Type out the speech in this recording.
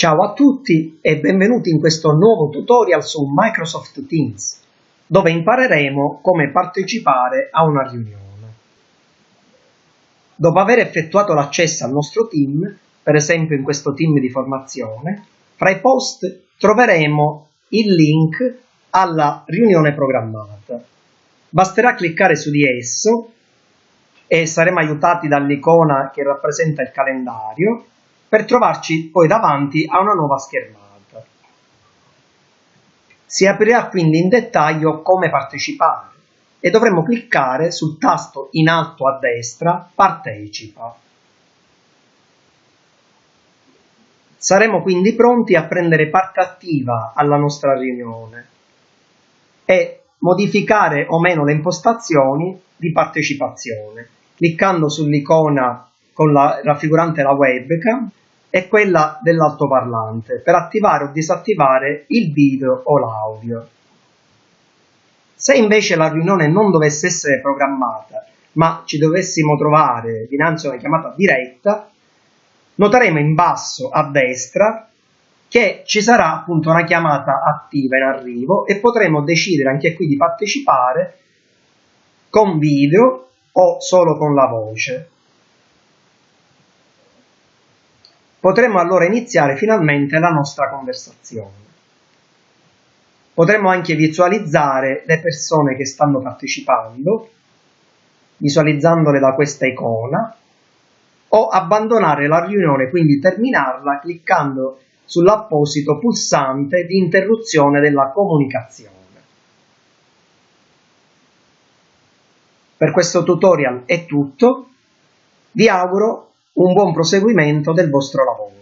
Ciao a tutti e benvenuti in questo nuovo tutorial su Microsoft Teams, dove impareremo come partecipare a una riunione. Dopo aver effettuato l'accesso al nostro team, per esempio in questo team di formazione, fra i post troveremo il link alla riunione programmata. Basterà cliccare su di esso e saremo aiutati dall'icona che rappresenta il calendario per trovarci poi davanti a una nuova schermata. Si aprirà quindi in dettaglio come partecipare e dovremo cliccare sul tasto in alto a destra Partecipa. Saremo quindi pronti a prendere parte attiva alla nostra riunione e modificare o meno le impostazioni di partecipazione, cliccando sull'icona con la raffigurante la webcam è quella dell'altoparlante per attivare o disattivare il video o l'audio. Se invece la riunione non dovesse essere programmata, ma ci dovessimo trovare dinanzi a una chiamata diretta, noteremo in basso a destra che ci sarà appunto una chiamata attiva in arrivo e potremo decidere anche qui di partecipare con video o solo con la voce. Potremmo allora iniziare finalmente la nostra conversazione. Potremmo anche visualizzare le persone che stanno partecipando, visualizzandole da questa icona, o abbandonare la riunione, quindi terminarla cliccando sull'apposito pulsante di interruzione della comunicazione. Per questo tutorial è tutto, vi auguro un buon proseguimento del vostro lavoro.